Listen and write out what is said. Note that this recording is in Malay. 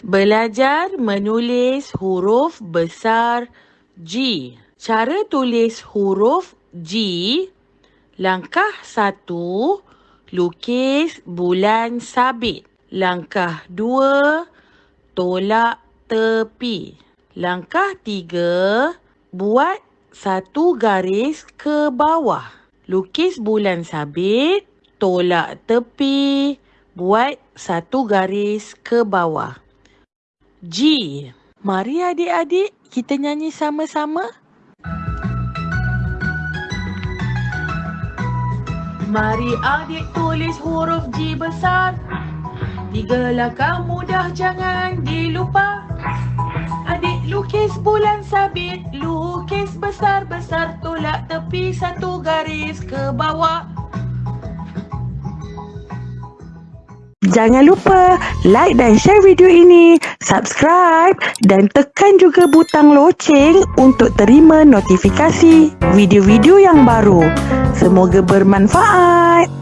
Belajar menulis huruf besar G. Cara tulis huruf G. Langkah satu, lukis bulan sabit. Langkah dua, tolak tepi. Langkah tiga, buat satu garis ke bawah. Lukis bulan sabit, tolak tepi, buat satu garis ke bawah. G. Mari adik-adik kita nyanyi sama-sama. Mari adik tulis huruf G besar. Tiga langkah mudah jangan dilupa. Adik lukis bulan sabit, lukis besar-besar, tolak tepi satu garis ke bawah. Jangan lupa like dan share video ini, subscribe dan tekan juga butang loceng untuk terima notifikasi video-video yang baru. Semoga bermanfaat.